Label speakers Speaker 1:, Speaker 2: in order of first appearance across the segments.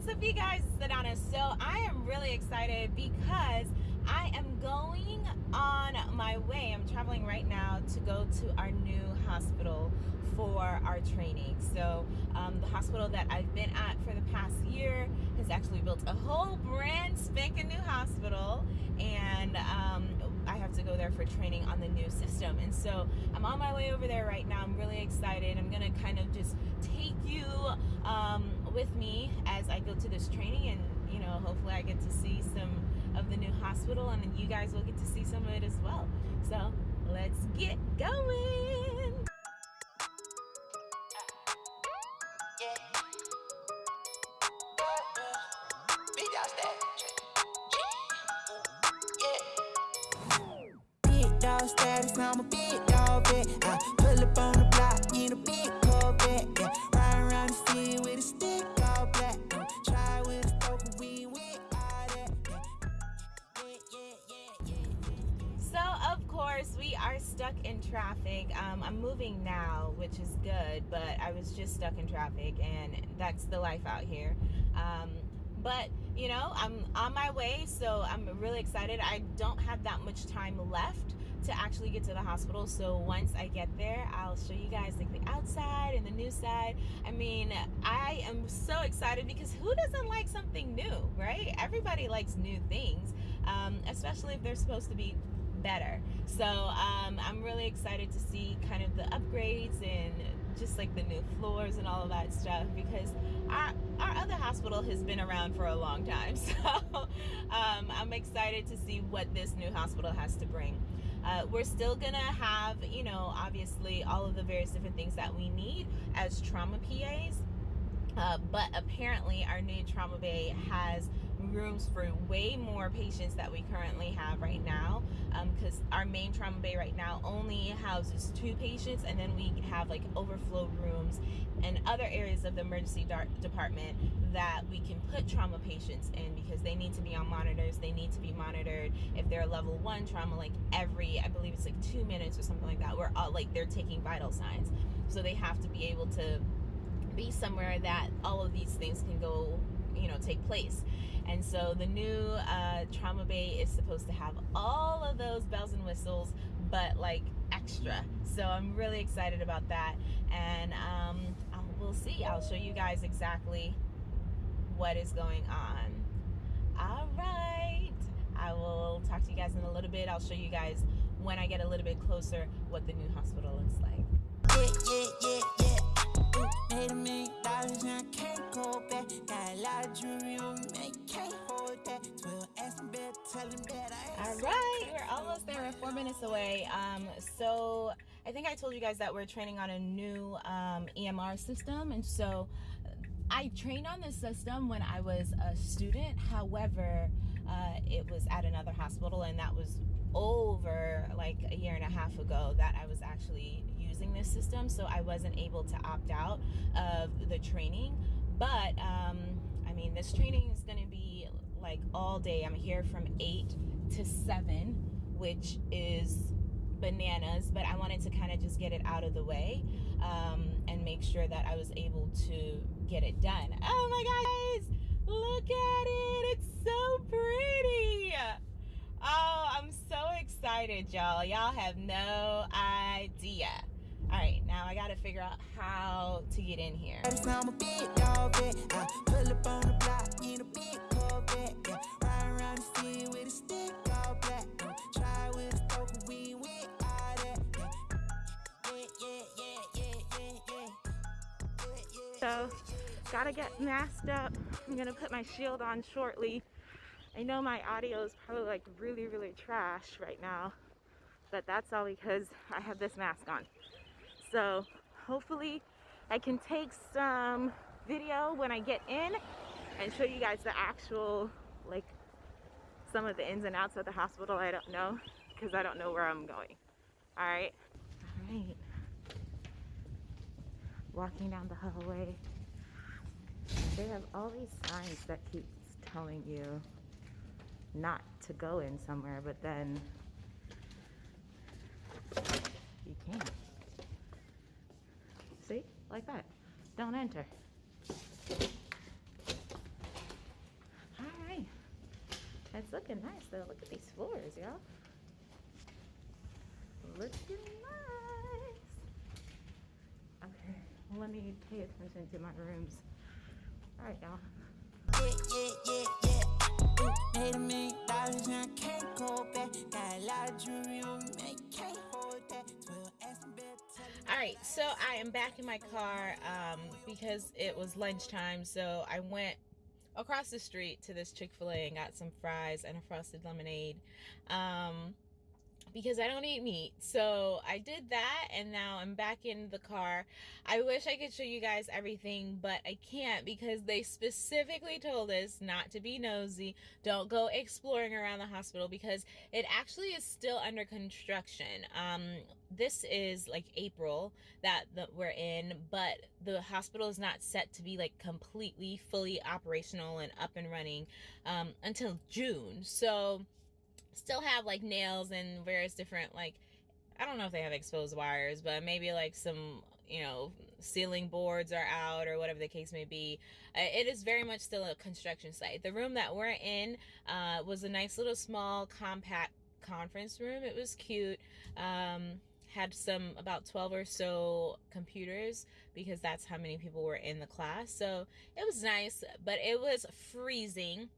Speaker 1: What's up, you guys? Sedona. So I am really excited because I am going on my way. I'm traveling right now to go to our new hospital for our training. So um, the hospital that I've been at for the past year has actually built a whole brand spanking new hospital, and um, I have to go there for training on the new system. And so I'm on my way over there right now. I'm really excited. I'm gonna kind of just take you um, with me as I go to this training, and you know, hopefully I get to see some of the new hospital, and then you guys will get to see some of it as well. So let's get going.
Speaker 2: I'm a
Speaker 1: stuck in traffic. Um, I'm moving now, which is good, but I was just stuck in traffic, and that's the life out here. Um, but you know, I'm on my way, so I'm really excited. I don't have that much time left to actually get to the hospital. So once I get there, I'll show you guys like the outside and the new side. I mean, I am so excited because who doesn't like something new, right? Everybody likes new things, um, especially if they're supposed to be better. So um, really excited to see kind of the upgrades and just like the new floors and all of that stuff because our our other hospital has been around for a long time. So um, I'm excited to see what this new hospital has to bring. Uh, we're still gonna have, you know, obviously all of the various different things that we need as trauma PAs. Uh, but apparently our new trauma bay has rooms for way more patients that we currently have right now because um, our main trauma bay right now only houses two patients and then we have like overflow rooms and other areas of the emergency department that we can put trauma patients in because they need to be on monitors they need to be monitored. If they're a level one trauma like every i believe it's like two minutes or something like that we're all like they're taking vital signs. So they have to be able to be somewhere that all of these things can go you know take place. And so the new uh, trauma bay is supposed to have all of those bells and whistles but like extra. So i'm really excited about that. And um, I'll, we'll see. I'll show you guys exactly what is going on. All right. I will talk to you guys in a little bit. I'll show you guys when i get a little bit closer what the new hospital looks like.
Speaker 2: Yeah, yeah, yeah, yeah.
Speaker 1: Right, we're almost there. We're four minutes away. Um, so I think I told you guys that we're training on a new um, EMR system, and so I trained on this system when I was a student. However, uh, it was at another hospital, and that was over like a year and a half ago that I was actually using this system. So I wasn't able to opt out of the training. But um, I mean, this training is going to be like all day. I'm here from 8 to 7, which is bananas but i wanted to kind of just get it out of the way um, and make sure that i was able to get it done. Oh my guys look at it it's so pretty! Oh i'm so excited y'all. Y'all have no idea. All right now i gotta figure out how to get in here
Speaker 2: Status, I'm a big dog vet. I pull up on the block in a big Corvette. Yeah, ride around the city with a stick all black. Uh, try with a stroke, we all that. Yeah, yeah, yeah, yeah, yeah, yeah, yeah. yeah, yeah.
Speaker 1: So, gotta get masked up. I'm gonna put my shield on shortly. I know my audio is probably like really, really trash right now, but that's all because I have this mask on. So, hopefully, I can take some video when I get in and show you guys the actual, like, some of the ins and outs of the hospital. I don't know because I don't know where I'm going. All right. All right. Walking down the hallway. They have all these signs that keeps telling you not to go in somewhere, but then you can't. See? Like that. Don't enter. Looking nice though. Look at these floors, y'all. Looking nice. Okay, let me pay attention to my rooms. All right, y'all.
Speaker 2: Yeah, yeah, yeah, yeah. Ooh, made a million dollars and I can't go back. Got a lot of jewelry on me, can't hold that. 12 Aston Bell, tell me-
Speaker 1: All right, so I am back in my car um, because it was lunchtime. So I went across the street to this Chick fil A and got some fries and a frosted lemonade. Um, because I don't eat meat. So I did that and now I'm back in the car. I wish I could show you guys everything, but I can't because they specifically told us not to be nosy. Don't go exploring around the hospital because it actually is still under construction. Um, this is like April that we're in, but the hospital is not set to be like completely fully operational and up and running um, until June. So still have like nails and various different like I don't know if they have exposed wires, but maybe like some you know ceiling boards are out or whatever the case may be. Uh, it is very much still a construction site. The room that we're in uh, was a nice little small compact conference room. It was cute. Um, had some about 12 or so computers because that's how many people were in the class. So it was nice, but it was freezing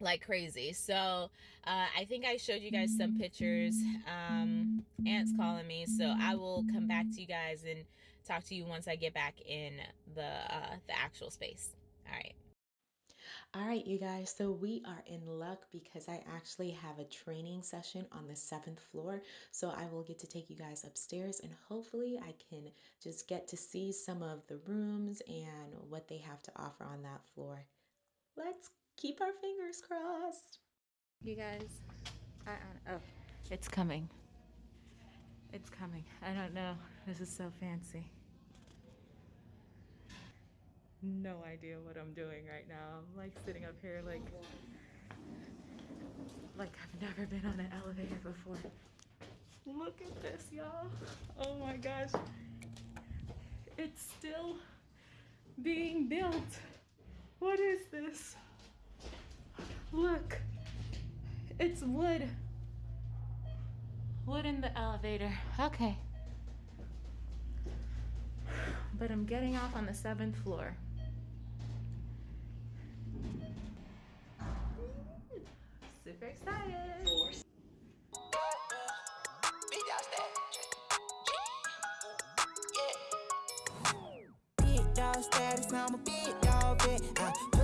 Speaker 1: like crazy. So uh, I think I showed you guys some pictures. Um, Aunt's calling me, so I will come back to you guys and talk to you once I get back in the uh, the actual space. All right.
Speaker 3: All right, you guys, so we are in luck because I actually have a training session on the seventh floor. So I will get to take you guys upstairs and hopefully I can just get to see some of the rooms and what they have to offer on that floor. Let's keep our fingers crossed.
Speaker 1: You guys, I, I, oh, it's coming. It's coming. I don't know. This is so fancy. No idea what I'm doing right now. I'm like sitting up here like like I've never been on an elevator before. Look at this, y'all. Oh my gosh. It's still being built. What is this? Look. It's wood. Wood in the elevator. Okay. But I'm getting off on the seventh floor. Super excited.
Speaker 2: Big dog status. Big dog status, I'm a big dog vet.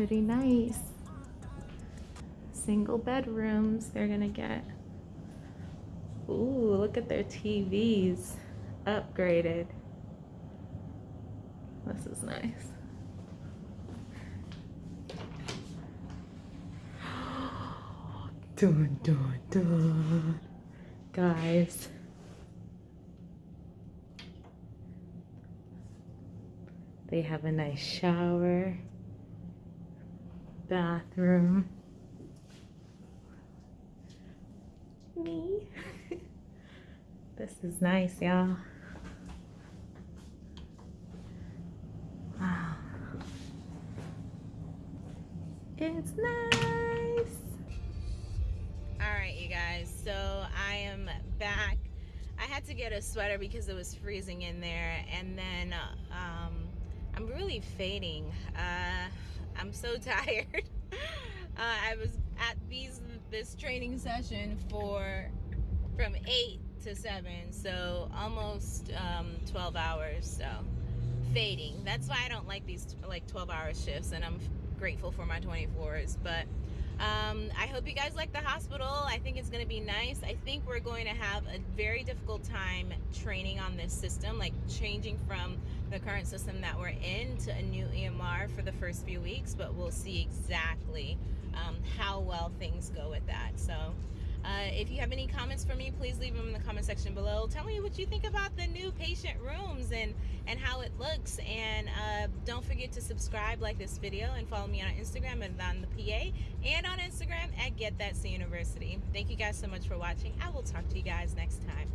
Speaker 1: Pretty nice. Single bedrooms they're gonna get. Ooh, look at their TVs. Upgraded. This is nice. Dun dun dun. Guys. They have a nice shower, bathroom. Me. this is nice, y'all. Wow. It's nice. All right, you guys. So I am back. I had to get a sweater because it was freezing in there, and then um, I'm really fading. Uh, I'm so tired. uh, I was at these this training session for from eight to seven, so almost um, 12 hours. So fading. That's why I don't like these like 12 hour shifts, and I'm grateful for my 24s. But um, I hope you guys like the hospital. I think it's going to be nice. I think we're going to have a very difficult time training on this system, like changing from the current system that we're in to a new EMR for the first few weeks, but we'll see exactly um, how well things go with that. So, uh, if you have any comments for me, please leave them in the comment section below. Tell me what you think about the new patient rooms and and how it looks. And uh, don't forget to subscribe, like this video, and follow me on Instagram and on the PA, and on Instagram at Get That C University. Thank you guys so much for watching. I will talk to you guys next time.